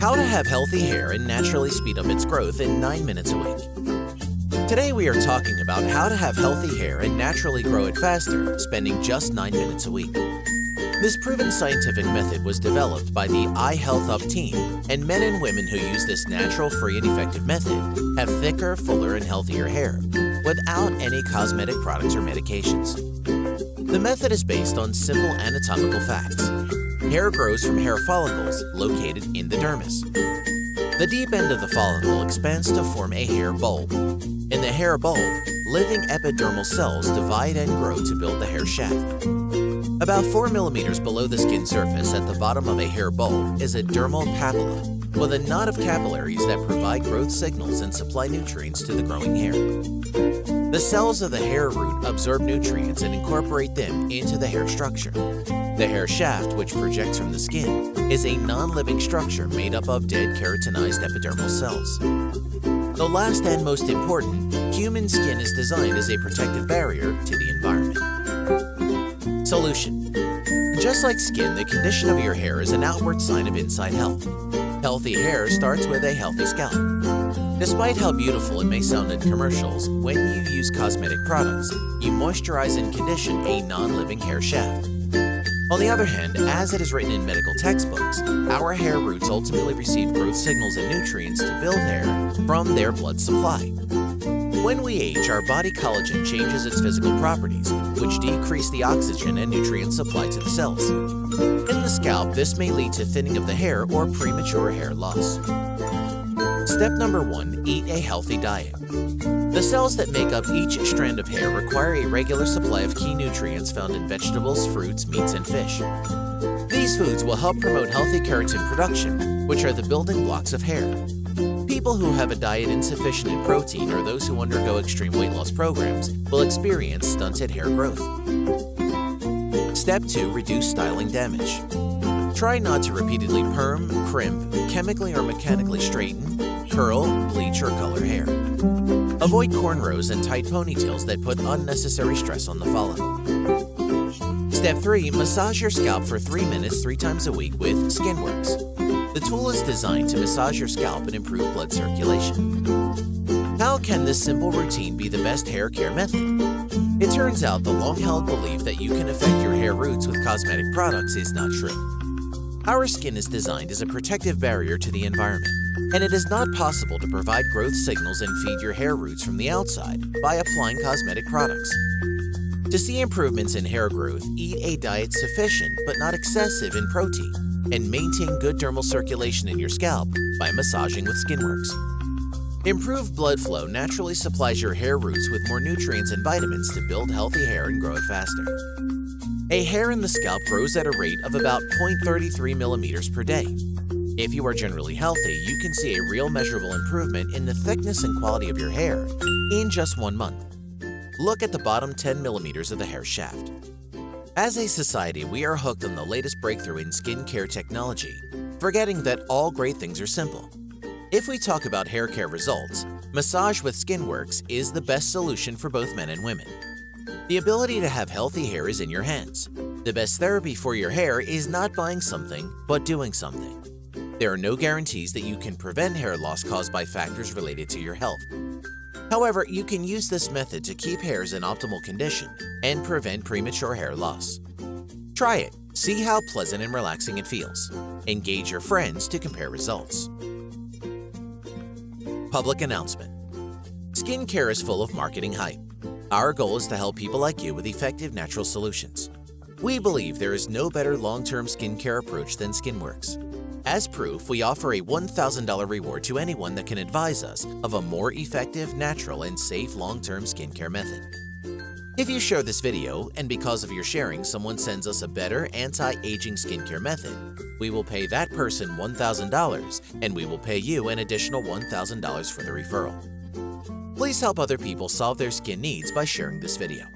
How to have healthy hair and naturally speed up its growth in 9 minutes a week. Today we are talking about how to have healthy hair and naturally grow it faster, spending just 9 minutes a week. This proven scientific method was developed by the Eye Health Up team, and men and women who use this natural, free, and effective method have thicker, fuller, and healthier hair without any cosmetic products or medications. The method is based on simple anatomical facts. Hair grows from hair follicles located in the dermis. The deep end of the follicle expands to form a hair bulb. In the hair bulb, living epidermal cells divide and grow to build the hair shaft. About 4 millimeters below the skin surface at the bottom of a hair bulb is a dermal papilla, with a knot of capillaries that provide growth signals and supply nutrients to the growing hair. The cells of the hair root absorb nutrients and incorporate them into the hair structure. The hair shaft, which projects from the skin, is a non-living structure made up of dead keratinized epidermal cells. The last and most important, human skin is designed as a protective barrier to the environment. Solution Just like skin, the condition of your hair is an outward sign of inside health. Healthy hair starts with a healthy scalp. Despite how beautiful it may sound in commercials, when you use cosmetic products, you moisturize and condition a non-living hair shaft. On the other hand, as it is written in medical textbooks, our hair roots ultimately receive growth signals and nutrients to build hair from their blood supply. When we age, our body collagen changes its physical properties, which decrease the oxygen and nutrient supply to the cells. In the scalp, this may lead to thinning of the hair or premature hair loss. Step number one, eat a healthy diet. The cells that make up each strand of hair require a regular supply of key nutrients found in vegetables, fruits, meats, and fish. These foods will help promote healthy keratin production, which are the building blocks of hair. People who have a diet insufficient in protein or those who undergo extreme weight loss programs will experience stunted hair growth. Step 2. Reduce styling damage. Try not to repeatedly perm, crimp, chemically or mechanically straighten, curl, bleach, or color hair. Avoid cornrows and tight ponytails that put unnecessary stress on the follicle. Step 3. Massage your scalp for 3 minutes 3 times a week with SkinWorks. The tool is designed to massage your scalp and improve blood circulation. How can this simple routine be the best hair care method? It turns out the long-held belief that you can affect your hair roots with cosmetic products is not true. Our skin is designed as a protective barrier to the environment, and it is not possible to provide growth signals and feed your hair roots from the outside by applying cosmetic products. To see improvements in hair growth, eat a diet sufficient but not excessive in protein, and maintain good dermal circulation in your scalp by massaging with SkinWorks. Improved blood flow naturally supplies your hair roots with more nutrients and vitamins to build healthy hair and grow it faster. A hair in the scalp grows at a rate of about 0.33 millimeters per day. If you are generally healthy, you can see a real measurable improvement in the thickness and quality of your hair in just one month. Look at the bottom 10 millimeters of the hair shaft. As a society, we are hooked on the latest breakthrough in skincare technology, forgetting that all great things are simple. If we talk about hair care results, Massage with SkinWorks is the best solution for both men and women. The ability to have healthy hair is in your hands. The best therapy for your hair is not buying something, but doing something. There are no guarantees that you can prevent hair loss caused by factors related to your health. However, you can use this method to keep hairs in optimal condition and prevent premature hair loss. Try it. See how pleasant and relaxing it feels. Engage your friends to compare results. Public announcement. Skincare is full of marketing hype. Our goal is to help people like you with effective natural solutions. We believe there is no better long-term skincare approach than SkinWorks. As proof, we offer a $1,000 reward to anyone that can advise us of a more effective, natural, and safe long-term skincare method. If you share this video, and because of your sharing someone sends us a better anti-aging skincare method, we will pay that person $1,000 and we will pay you an additional $1,000 for the referral. Please help other people solve their skin needs by sharing this video.